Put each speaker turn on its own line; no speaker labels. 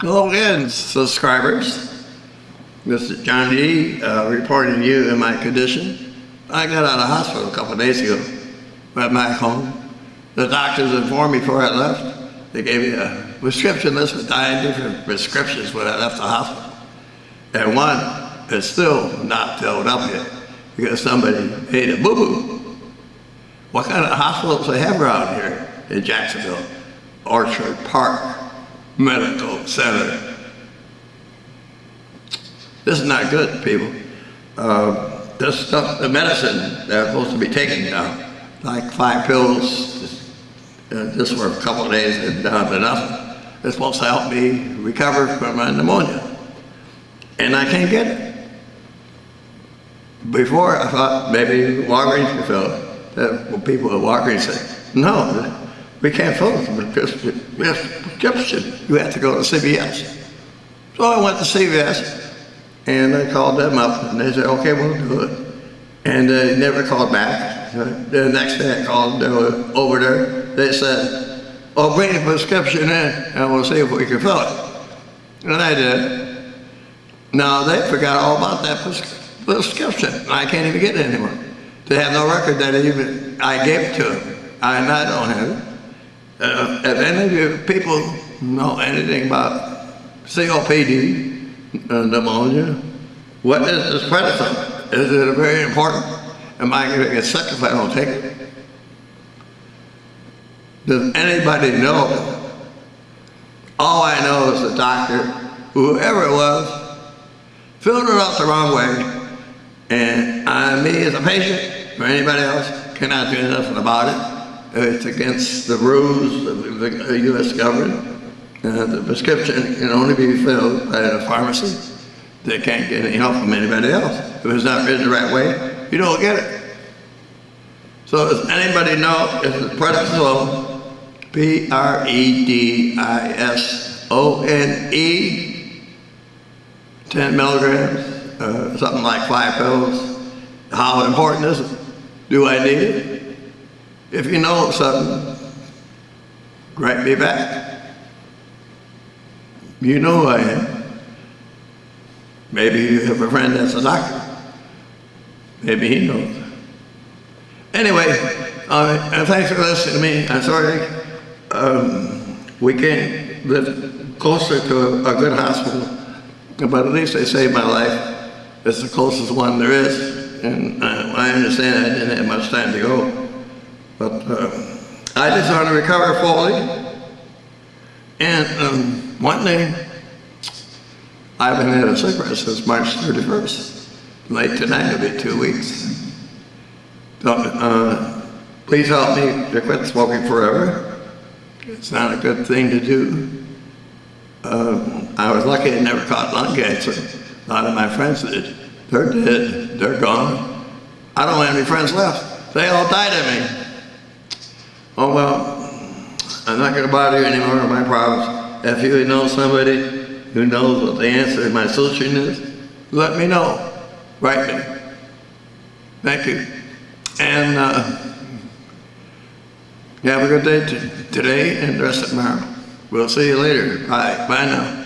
Hello again, subscribers. This is John D. Uh, reporting to you in my condition. I got out of hospital a couple of days ago. Went back home. The doctors informed me before I left. They gave me a prescription list with nine different prescriptions when I left the hospital. And one is still not filled up yet because somebody made a boo-boo. What kind of hospitals they have around here in Jacksonville? Orange Park Medical Center. This is not good, people. Uh, this stuff, the medicine they're supposed to be taking now, like five pills, just, uh, just for a couple of days and down enough. It's supposed to help me recover from my pneumonia. And I can't get it. Before I thought maybe Walgreens could fill it. People at Walgreens say, no, we can't fill it because we prescription. You have to go to CVS. So I went to CVS and I called them up and they said, okay, we'll do it. And they never called back. The next day I called, they were over there. They said, oh, bring the prescription in and we'll see if we can fill it. And I did. Now they forgot all about that prescription. I can't even get it anymore. They have no record that even I gave it to them. I, I don't have it. Uh, if any of you people know anything about COPD, uh, pneumonia, what is this prednisone? Is it very important? Am I going to get sick if I don't take it? Does anybody know? All I know is the doctor, whoever it was, filled it out the wrong way, and I, me as a patient, or anybody else, cannot do nothing about it. It's against the rules of the U.S. government. Uh, the prescription can only be filled by a pharmacy. They can't get any help from anybody else. If it's not written the right way, you don't get it. So does anybody know if it's prednisone, P-R-E-D-I-S-O-N-E, 10 milligrams, uh, something like five pills, how important is it? Do I need it? If you know something, write me back. You know who I am. Maybe you have a friend that's a doctor. Maybe he knows. Anyway, uh, thanks for listening to me. I'm sorry um, we can't live closer to a, a, good hospital, but at least they saved my life. It's the closest one there is, and uh, I understand I didn't have much time to go. But uh, I just want to recover fully. And um, one thing, I haven't had a cigarette since March 31st. Late tonight will be two weeks. So, uh, please help me to quit smoking forever. It's not a good thing to do. Uh, I was lucky I never caught lung cancer. A lot of my friends did. They're dead. They're gone. I don't have any friends left. They all died of me. Oh well, I'm not going to bother you anymore with my problems. If you know somebody who knows what the answer to my solution is, let me know. Write me. Thank you. And uh, have a good day today and the rest of tomorrow. We'll see you later. Bye. Bye now.